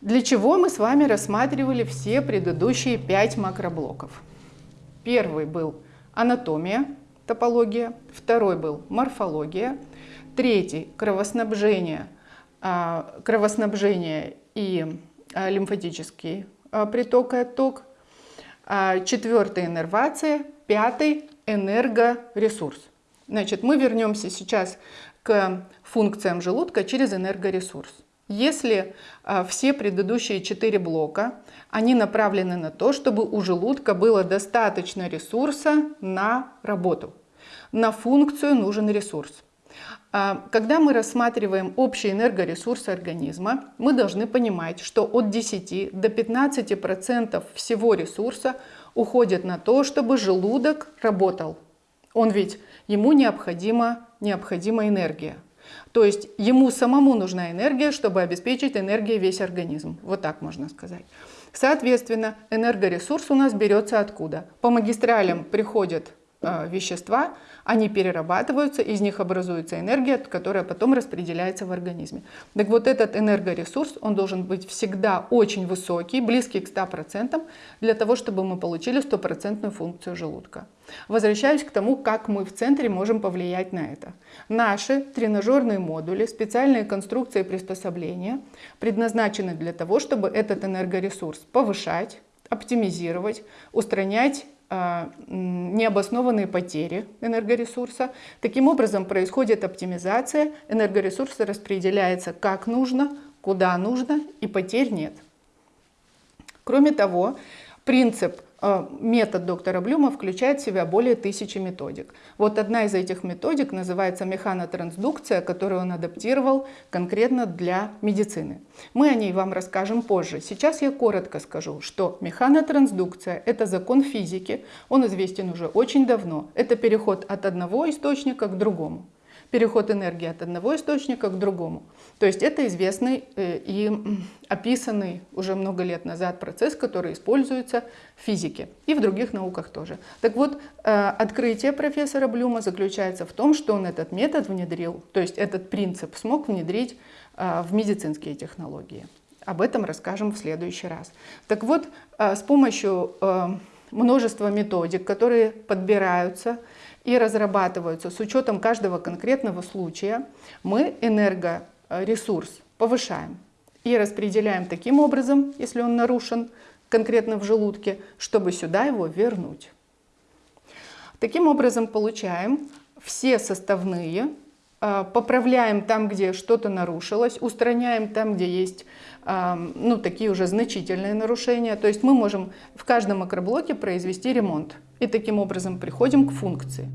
Для чего мы с вами рассматривали все предыдущие пять макроблоков? Первый был анатомия, топология, второй был морфология, третий кровоснабжение, а, кровоснабжение и а, лимфатический а, приток и отток, четвертый иннервация, пятый энергоресурс. Значит, мы вернемся сейчас к функциям желудка через энергоресурс. Если а, все предыдущие четыре блока, они направлены на то, чтобы у желудка было достаточно ресурса на работу. На функцию нужен ресурс. А, когда мы рассматриваем общий энергоресурс организма, мы должны понимать, что от 10 до 15% всего ресурса уходит на то, чтобы желудок работал. Он ведь, ему необходима, необходима энергия. То есть ему самому нужна энергия, чтобы обеспечить энергией весь организм. Вот так можно сказать. Соответственно, энергоресурс у нас берется откуда? По магистралям приходят Э, вещества, они перерабатываются, из них образуется энергия, которая потом распределяется в организме. Так вот этот энергоресурс, он должен быть всегда очень высокий, близкий к 100%, для того, чтобы мы получили стопроцентную функцию желудка. Возвращаюсь к тому, как мы в центре можем повлиять на это. Наши тренажерные модули, специальные конструкции приспособления предназначены для того, чтобы этот энергоресурс повышать, оптимизировать, устранять необоснованные потери энергоресурса. Таким образом происходит оптимизация, энергоресурс распределяется как нужно, куда нужно и потерь нет. Кроме того, принцип метод доктора Блюма включает в себя более тысячи методик. Вот одна из этих методик называется механотрансдукция, которую он адаптировал конкретно для медицины. Мы о ней вам расскажем позже. Сейчас я коротко скажу, что механотрансдукция – это закон физики, он известен уже очень давно. Это переход от одного источника к другому переход энергии от одного источника к другому. То есть это известный э, и описанный уже много лет назад процесс, который используется в физике и в других науках тоже. Так вот, э, открытие профессора Блюма заключается в том, что он этот метод внедрил, то есть этот принцип смог внедрить э, в медицинские технологии. Об этом расскажем в следующий раз. Так вот, с помощью множества методик, которые подбираются и разрабатываются с учетом каждого конкретного случая, мы энергоресурс повышаем и распределяем таким образом, если он нарушен конкретно в желудке, чтобы сюда его вернуть. Таким образом получаем все составные, поправляем там, где что-то нарушилось, устраняем там, где есть а, ну, такие уже значительные нарушения. То есть мы можем в каждом макроблоке произвести ремонт и таким образом приходим к функции.